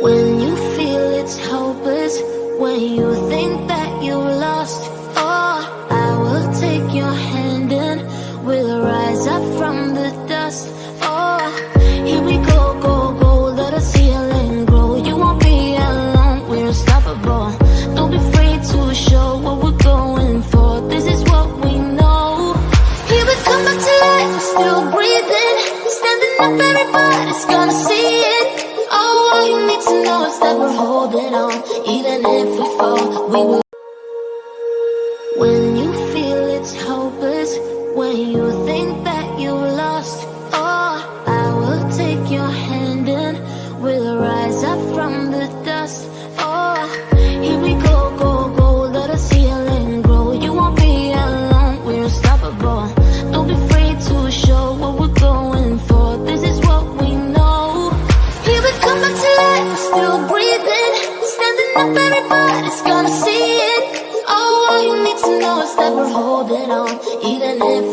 When you feel it's hopeless, when you think that you lost, oh, I will take your hand and we'll rise up from the dust. Oh, here we go, go, go, let us heal and grow. You won't be alone, we're unstoppable. Don't be afraid to show what we're going for. This is what we know. Here we come back to life, we're still breathing, standing up, everybody's gonna see is that we're holding on, even if we fall, we will. When you feel it's hopeless, up, everybody's gonna see it. All you need to know is that we're holding on. Even if